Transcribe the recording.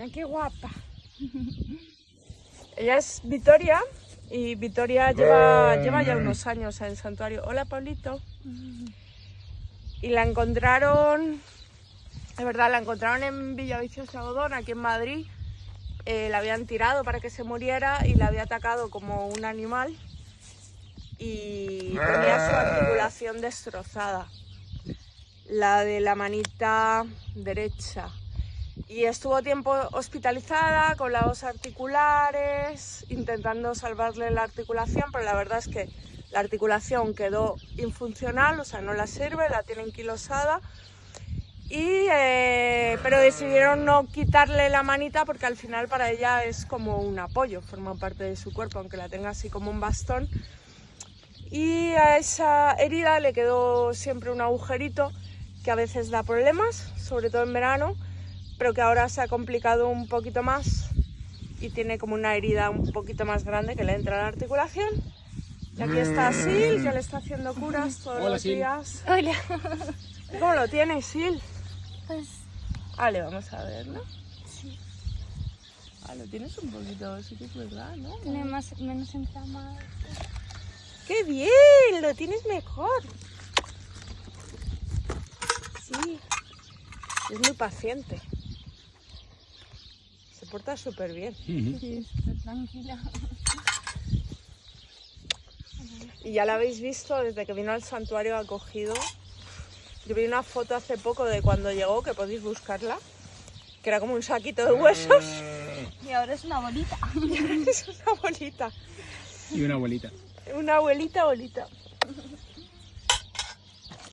Mira qué guapa. Ella es Victoria y Victoria lleva, lleva ya unos años en el santuario. Hola, Pablito. Y la encontraron, es verdad, la encontraron en Villaviciosa Godón, aquí en Madrid. Eh, la habían tirado para que se muriera y la había atacado como un animal y tenía su articulación destrozada, la de la manita derecha. Y estuvo tiempo hospitalizada con las articulares, intentando salvarle la articulación, pero la verdad es que la articulación quedó infuncional, o sea, no la sirve, la tienen quilosada. Y, eh, pero decidieron no quitarle la manita porque al final para ella es como un apoyo, forma parte de su cuerpo, aunque la tenga así como un bastón. Y a esa herida le quedó siempre un agujerito que a veces da problemas, sobre todo en verano, pero que ahora se ha complicado un poquito más y tiene como una herida un poquito más grande que le entra a la articulación. Y aquí está Sil, que le está haciendo curas todos los días. Hola. ¿Cómo lo tienes, Sil? Pues Vale, vamos a ver, ¿no? Sí. Ah, lo tienes un poquito, sí que es verdad, ¿no? tiene más, menos inflamado. ¡Qué bien! Lo tienes mejor. Sí. Es muy paciente. Porta súper bien. Sí, súper tranquila. Y ya la habéis visto desde que vino al santuario acogido. Yo vi una foto hace poco de cuando llegó, que podéis buscarla, que era como un saquito de huesos. Y ahora es una bolita. es una bolita. Y una abuelita. Una abuelita bolita.